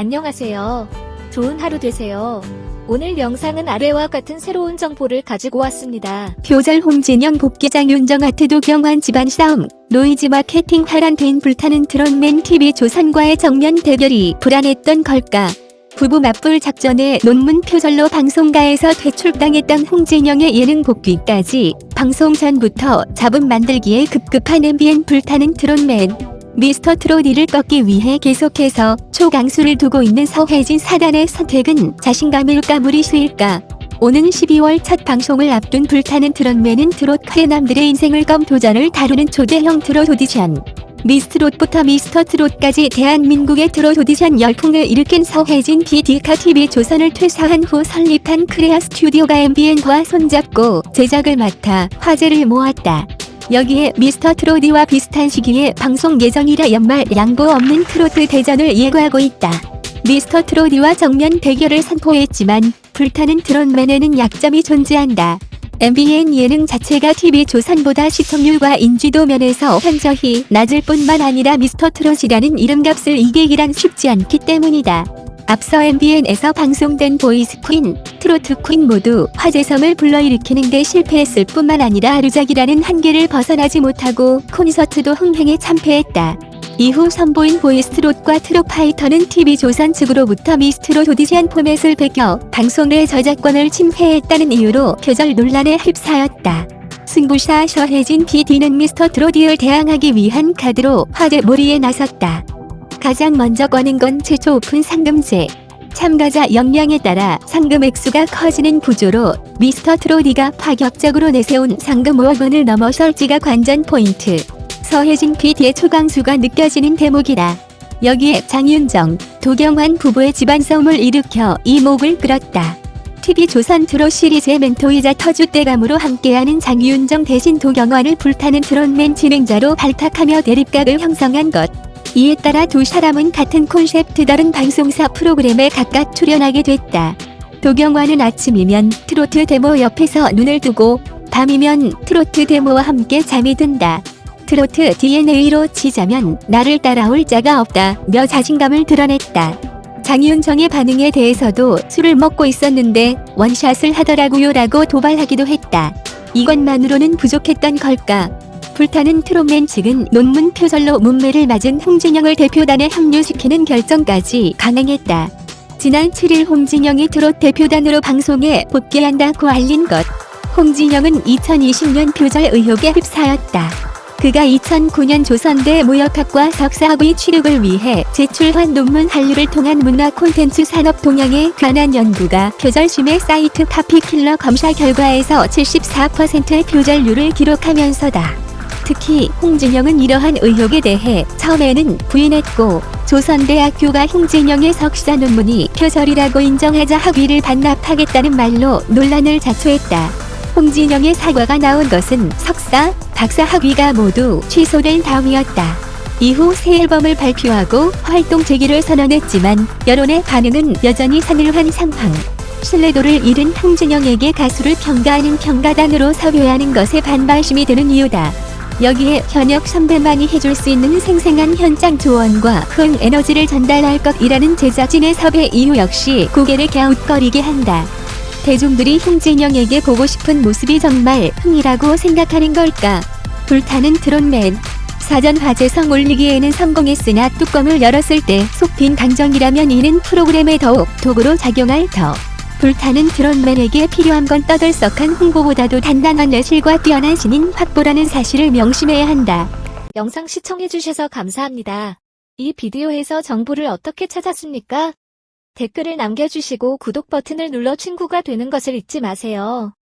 안녕하세요. 좋은 하루 되세요. 오늘 영상은 아래와 같은 새로운 정보를 가지고 왔습니다. 표절 홍진영 복귀 장윤정 아트 도경완 집안 싸움 노이즈 마케팅 혈안된 불타는 트롯맨 TV 조선과의 정면 대결이 불안했던 걸까 부부 맞불 작전에 논문 표절로 방송가에서 퇴출당했던 홍진영의 예능 복귀까지 방송 전부터 잡음 만들기에 급급한 MBN 불타는 트롯맨 미스터 트롯 이를 꺾기 위해 계속해서 초강수를 두고 있는 서혜진 사단의 선택은 자신감일까 무리수일까 오는 12월 첫 방송을 앞둔 불타는 트롯맨은 트롯 쾌남들의 인생을 건 도전을 다루는 초대형 트롯 오디션. 미스트롯부터 미스터 트롯까지 대한민국의 트롯 오디션 열풍을 일으킨 서혜진 PD가 TV 조선을 퇴사한 후 설립한 크레아 스튜디오가 MBN과 손잡고 제작을 맡아 화제를 모았다. 여기에 미스터 트롯 이와 비슷한 시기에 방송 예정이라 연말 양보 없는 트로트 대전을 예고하고 있다. 미스터 트롯 이와 정면 대결을 선포했지만 불타는 트롯맨에는 약점이 존재한다. MBN 예능 자체가 TV 조선보다 시청률과 인지도 면에서 현저히 낮을 뿐만 아니라 미스터 트롯이라는 이름값을 이기기란 쉽지 않기 때문이다. 앞서 MBN에서 방송된 보이스 퀸, 트로트 퀸 모두 화제성을 불러일으키는 데 실패했을 뿐만 아니라 아류작이라는 한계를 벗어나지 못하고 콘서트도 흥행에 참패했다. 이후 선보인 보이스트롯과 트롯파이터는 TV조선 측으로부터 미스트롯 오디션 포맷을 베껴 방송의 저작권을 침해했다는 이유로 표절 논란에 휩싸였다. 승부사 서혜진 PD는 미스터 트롯2를 대항하기 위한 카드로 화제 몰이에 나섰다. 가장 먼저 꺼낸 건 최초 오픈 상금제. 참가자 역량에 따라 상금 액수가 커지는 구조로 미스터 트롯2가 파격적으로 내세운 상금 5억 원을 넘어설지가 관전 포인트. 서혜진 PD의 초강수가 느껴지는 대목이다. 여기에 장윤정, 도경환 부부의 집안 싸움을 일으켜 이목을 끌었다. TV 조선 트롯 시리즈의 멘토이자 터줏대감으로 함께하는 장윤정 대신 도경환을 불타는 트롯맨 진행자로 발탁하며 대립각을 형성한 것. 이에 따라 두 사람은 같은 콘셉트 다른 방송사 프로그램에 각각 출연하게 됐다. 도경환은 아침이면 트로트 데모 옆에서 눈을 뜨고 밤이면 트로트 데모와 함께 잠이 든다. 트로트 DNA로 치자면 나를 따라올 자가 없다며 자신감을 드러냈다. 장윤정의 반응에 대해서도 술을 먹고 있었는데 원샷을 하더라고요 라고 도발하기도 했다. 이것만으로는 부족했던 걸까? 불타는 트롯맨 측은 논문 표절로 문매를 맞은 홍진영을 대표단에 합류시키는 결정까지 강행했다. 지난 7일 홍진영이 트롯 대표단으로 방송에 복귀한다고 알린 것. 홍진영은 2020년 표절 의혹에 휩싸였다. 그가 2009년 조선대 무역학과 석사학위 취득을 위해 제출한 논문 한류를 통한 문화 콘텐츠 산업 동향에 관한 연구가 표절심의 사이트 카피킬러 검사 결과에서 74%의 표절률을 기록하면서다. 특히 홍진영은 이러한 의혹에 대해 처음에는 부인했고 조선대학교가 홍진영의 석사 논문이 표절이라고 인정하자 학위를 반납하겠다는 말로 논란을 자초했다. 홍진영의 사과가 나온 것은 석사, 박사 학위가 모두 취소된 다음이었다. 이후 새 앨범을 발표하고 활동 재개를 선언했지만 여론의 반응은 여전히 산을한 상황. 신뢰도를 잃은 홍진영에게 가수를 평가하는 평가단으로 섭외하는 것에 반발심이 드는 이유다. 여기에 현역 선배만이 해줄 수 있는 생생한 현장 조언과 흥 에너지를 전달할 것이라는 제작진의 섭외 이유 역시 고개를 갸웃거리게 한다. 대중들이 홍진영에게 보고 싶은 모습이 정말 흥이라고 생각하는 걸까? 불타는 트롯맨 사전 화제성 올리기에는 성공했으나 뚜껑을 열었을 때 속 빈 강정이라면 이는 프로그램에 더욱 독으로 작용할 터. 불타는 트롯맨에게 필요한 건 떠들썩한 홍보보다도 단단한 내실과 뛰어난 신인 확보라는 사실을 명심해야 한다. 영상 시청해주셔서 감사합니다. 이 비디오에서 정보를 어떻게 찾았습니까? 댓글을 남겨주시고 구독 버튼을 눌러 친구가 되는 것을 잊지 마세요.